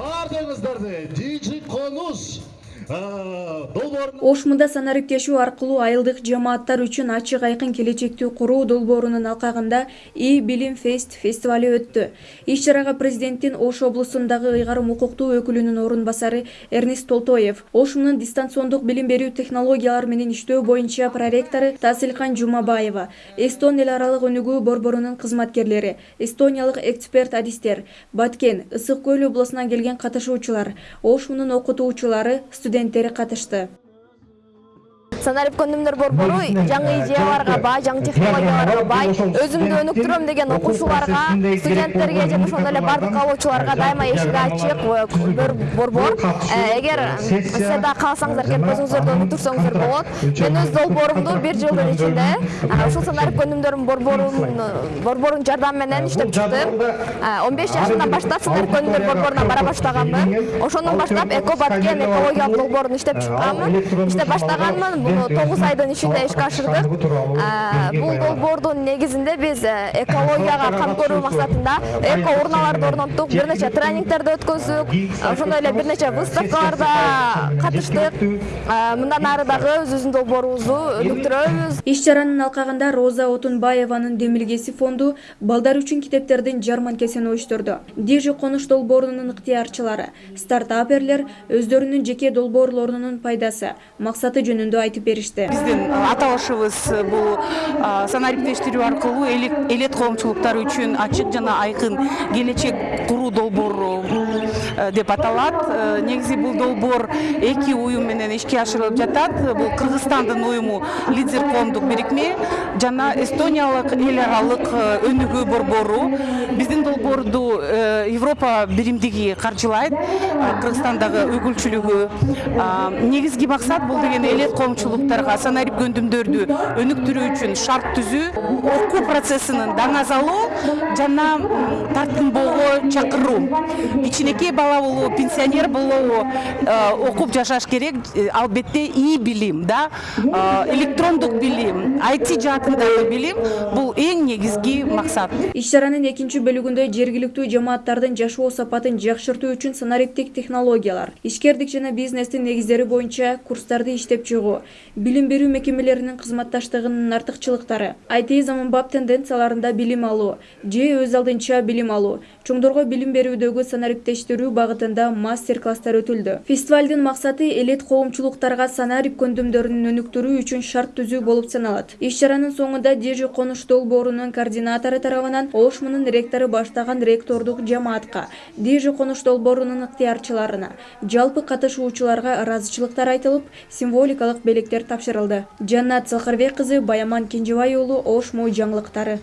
Бардыңыздарды, диджи конус ошмунда санариптешүү аркылуу айылдык жамааттар үчүн ачык айкын келечекти куруу долбоорунун алкагында и билим фест фестиваль өттү. Иш чарага президенттин ош облусундагы ыйгарым укуктуу өкүлүнүн орун басары эрнест толтоев ошмунун дистанциондук билим берүү технологиялары менен иштөө боюнча проректору таасилкан жумабаева эстон эл аралык өнүгүү борборунун кызматкерлери эстониялык эксперт адистер баткен ысык көл облусунан келген катышуучулар ошмунун окутуучулары студенттери катышты санарип көндүмдөр борбору жаңы идеяларга бай жаңы технологияларга бай өзүмдү өнүктүрөм деген окуучуларга студенттерге жана ошондой эле баардык каалоочуларга дайыма эшиги ачык борбор э, эгер силер дагы кааласаңыздар келип көзүңүздөрдү өнүктүрсөңүздөр болот мен өз долбоорумду бир жылдын ичинде ушул санарип көндүмдөрүн борборунун жардамы менен иштеп чыктым он беш жашымдан баштап санарип көндүмдөр борборуна бара баштаганмын ошондон баштап эко баткен экологиялык долбоорун иштеп чыкканмын иштеп баштаганмын тогуз айдын ичинде ишке ашырдык бул долбоордун негизинде биз экологияга кам көрүү максатында эко урналарды орноттук бир нече тренингтерди өткөздүк ошондой эле бир нече выставкаларда катыштык мындан ары дагы өзүбүздүн долбоорубузду өнүктүрөбүз иш чаранын алкагында роза отунбаеванын демилгеси фонду балдар үчүн китептердин жарманкесин уюштурду дежи конуш долбоорунун ыктыярчылары стартаперлер өздөрүнүн жеке долбоорлорунун пайдасы максаты жөнүндө айтып беришти биздин аталышыбыз бул санариптештирүү аркылуу элет коомчулуктары үчүн ачык жана айкын келечек куруу долбоору деп аталат. Негизи бул долбоор эки уюм менен ишке ашырылып жатат. Бул кыргызстандын уюму лидер коомдук бирикме жана эстониялык эл аралык өнүгүү борбору. Биздин долбоорду европа биримдиги каржылайт кыргызстандагы өкүлчүлүгү. Негизги максат бул деген элет коомчулук санарип көндүмдөрдү өнүктүрүү үчүн шарт түзүү окуу процессинин даңазалоо жана тартынбоого чакыруу. Кичинекей бала болобу пенсионер болобу э, окуп жашаш керек. Э, албетте и билим да? Э, электрондук билим айти жаатындагы билим бул эң негизги максат. Иш чаранын экинчи бөлүгүндө жергиликтүү жамааттардын жашоо сапатын жакшыртуу үчүн санариптик технологиялар ишкердик жана бизнестин негиздери боюнча курстарды иштеп чыгуу билим берүү мекемелеринин кызматташтыгынын артыкчылыктары айти заманбап тенденцияларында билим алуу же өз алдынча билим алуу чоңдорго билим берүүдөгү санариптештирүү багытында мастер класстар өтүлдү. Фестивалдын максаты элет коомчулуктарга санарип көндүмдөрүн өнүктүрүү үчүн шарт түзүү болуп саналат. Иш чаранын соңунда дежи конуш долбоорунун координатору тарабынан ошмунун ректору баштаган ректордук жамаатка дежи конуш долбоорунун ыктыярчыларына жалпы катышуучуларга ыраазычылыктар айтылып символикалык белек тапшырылды. Жаннат салкарбек кызы баяман кенжебай уулу ош мо жаңылыктары